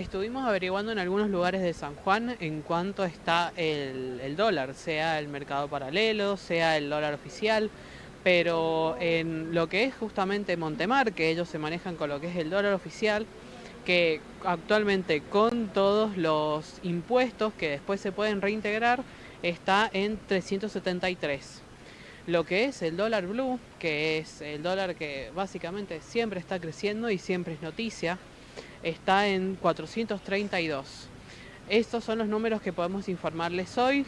Estuvimos averiguando en algunos lugares de San Juan en cuánto está el, dólar, sea el mercado paralelo, sea el dólar oficial, pero en lo que es justamente Montemar, que ellos se manejan con lo que es el dólar oficial, que actualmente con todos los impuestos que después se pueden reintegrar, está en 373. Lo que es el dólar blue, que es el dólar que básicamente siempre está creciendo y siempre es noticia, está en 432. Estos son los números que podemos informarles hoy.